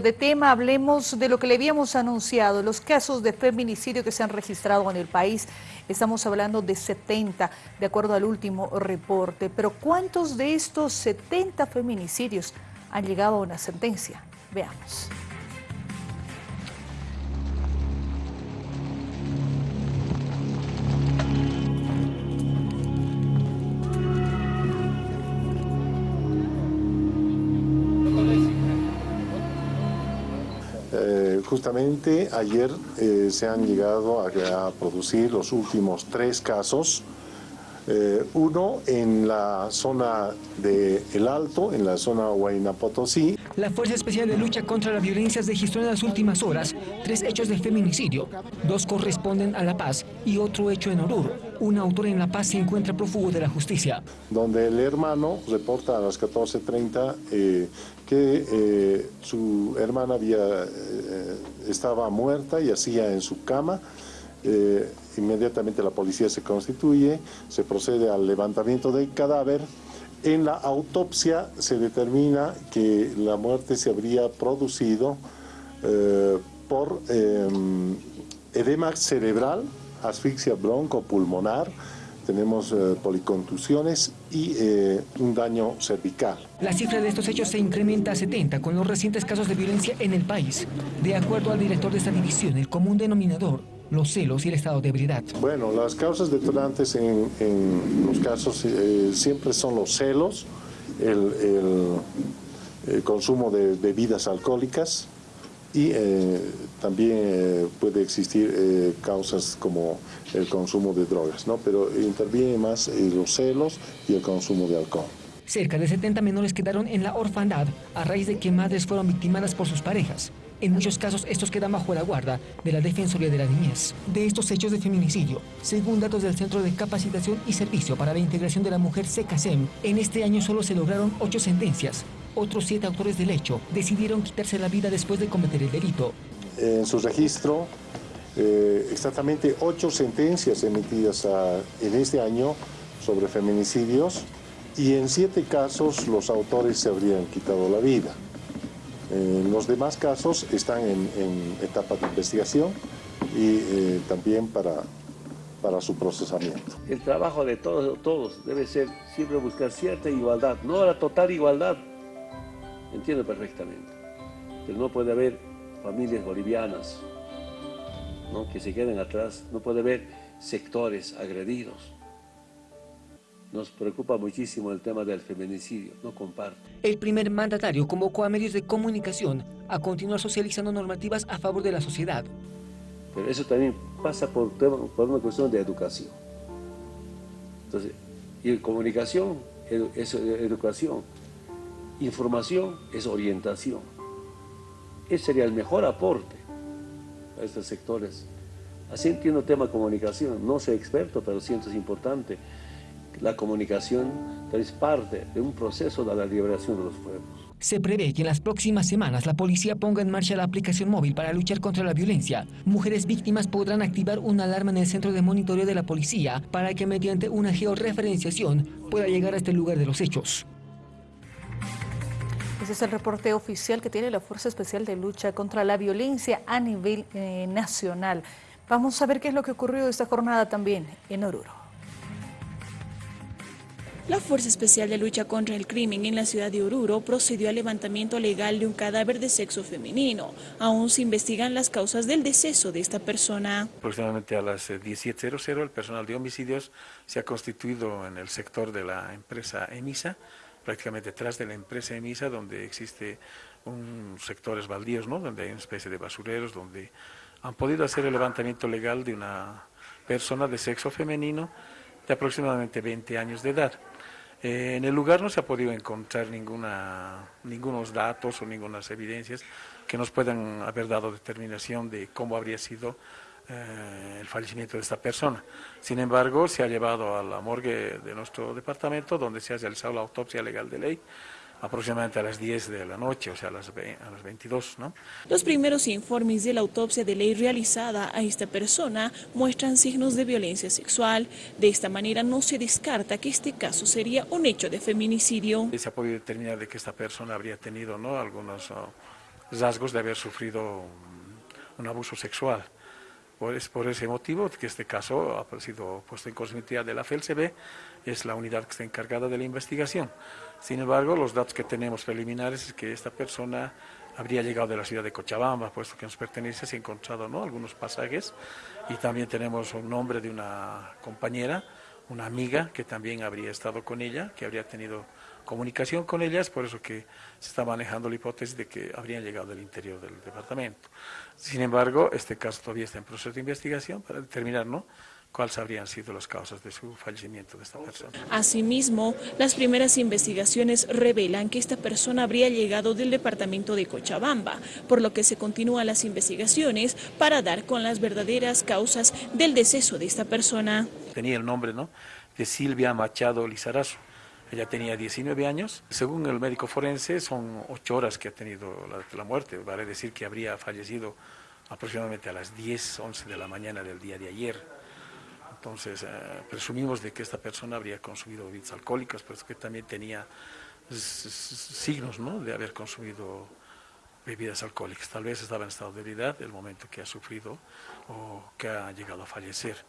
de tema, hablemos de lo que le habíamos anunciado, los casos de feminicidio que se han registrado en el país. Estamos hablando de 70, de acuerdo al último reporte. Pero ¿cuántos de estos 70 feminicidios han llegado a una sentencia? Veamos. Justamente ayer eh, se han llegado a, producir los últimos tres casos. Eh, uno en la zona de El Alto, en la zona Huayna Potosí. La Fuerza Especial de Lucha contra la Violencia registró en las últimas horas tres hechos de feminicidio. Dos corresponden a La Paz y otro hecho en Oruro. Un autor en La Paz se encuentra prófugo de la justicia. Donde el hermano reporta a las 14.30 eh, que eh, su hermana había, estaba muerta y hacía en su cama. Inmediatamente la policía se constituye, se procede al levantamiento del cadáver en la autopsia se determina que la muerte se habría producido eh, por em, edema cerebral, asfixia broncopulmonar, tenemos eh, policontusiones y eh, un daño cervical. La cifra de estos hechos se incrementa a 70 con los recientes casos de violencia en el país. De acuerdo al director de esta división, el común denominador los celos y el estado de ebriedad? Bueno, las causas detonantes en, los casos eh, siempre son los celos, el, consumo de bebidas alcohólicas y eh, también eh, puede existir causas como el consumo de drogas, ¿no? pero interviene más los celos y el consumo de alcohol. Cerca de 70 menores quedaron en la orfandad a raíz de que madres fueron victimadas por sus parejas. En muchos casos, estos quedan bajo la guarda de la Defensoría de la Niñez. De estos hechos de feminicidio, según datos del Centro de Capacitación y Servicio para la Integración de la Mujer SECASEM, en este año solo se lograron ocho sentencias. Otros siete autores del hecho decidieron quitarse la vida después de cometer el delito. En su registro, eh, exactamente ocho sentencias emitidas en este año sobre feminicidios y en siete casos los autores se habrían quitado la vida. Eh, los demás casos están en, etapa de investigación y eh, también para, para su procesamiento. El trabajo de todos, todos debe ser siempre buscar cierta igualdad, no la total igualdad, entiendo perfectamente, pero no puede haber familias bolivianas ¿no? que se queden atrás, no puede haber sectores agredidos, nos preocupa muchísimo el tema del feminicidio, no comparto. El primer mandatario convocó a medios de comunicación a continuar socializando normativas a favor de la sociedad. Pero eso también pasa por, por una cuestión de educación. Entonces, y comunicación es educación, información es orientación. Ese sería el mejor aporte a estos sectores. Así entiendo el tema comunicación, no soy experto, pero siento es importante la comunicación es parte de un proceso de la liberación de los pueblos. Se prevé que en las próximas semanas la policía ponga en marcha la aplicación móvil para luchar contra la violencia. Mujeres víctimas podrán activar una alarma en el centro de monitoreo de la policía para que mediante una georreferenciación pueda llegar a este lugar de los hechos. Ese es el reporte oficial que tiene la Fuerza Especial de Lucha contra la Violencia a nivel eh, nacional. Vamos a ver qué es lo que ocurrió esta jornada también en Oruro. La Fuerza Especial de Lucha contra el Crimen en la ciudad de Oruro procedió al levantamiento legal de un cadáver de sexo femenino. Aún se investigan las causas del deceso de esta persona. Aproximadamente a las 17.00 eh, el personal de homicidios se ha constituido en el sector de la empresa EMISA, prácticamente detrás de la empresa EMISA, donde existe un sectores baldíos, ¿no? donde hay una especie de basureros, donde han podido hacer el levantamiento legal de una persona de sexo femenino de aproximadamente 20 años de edad. Eh, en el lugar no se ha podido encontrar ninguna, ningunos datos o ninguna evidencias que nos puedan haber dado determinación de cómo habría sido eh, el fallecimiento de esta persona. Sin embargo, se ha llevado a la morgue de nuestro departamento, donde se ha realizado la autopsia legal de ley, aproximadamente a las 10 de la noche, o sea, a las, a las 22, ¿no? Los primeros informes de la autopsia de ley realizada a esta persona muestran signos de violencia sexual. De esta manera no se descarta que este caso sería un hecho de feminicidio. Se ha podido determinar de que esta persona habría tenido ¿no? algunos rasgos de haber sufrido un abuso sexual. Por, es por ese motivo que este caso ha sido puesto en conocimiento de la FELCB, es la unidad que está encargada de la investigación. Sin embargo, los datos que tenemos preliminares es que esta persona habría llegado de la ciudad de Cochabamba, puesto que nos pertenece, se ha encontrado ¿no? algunos pasajes, y también tenemos un nombre de una compañera, una amiga que también habría estado con ella, que habría tenido comunicación con ellas, por eso que se está manejando la hipótesis de que habrían llegado del interior del departamento. Sin embargo, este caso todavía está en proceso de investigación para determinar ¿no? cuáles habrían sido las causas de su fallecimiento de esta persona. Asimismo, las primeras investigaciones revelan que esta persona habría llegado del departamento de Cochabamba, por lo que se continúan las investigaciones para dar con las verdaderas causas del deceso de esta persona. Tenía el nombre ¿no? de Silvia Machado Lizarazo. Ella tenía 19 años. Según el médico forense, son 8 horas que ha tenido la, muerte. Vale decir que habría fallecido aproximadamente a las 10, 11 de la mañana del día de ayer. Entonces, eh, presumimos de que esta persona habría consumido bebidas alcohólicas, pero que también tenía signos ¿no? de haber consumido bebidas alcohólicas. Tal vez estaba en estado de debilidad el momento que ha sufrido o que ha llegado a fallecer.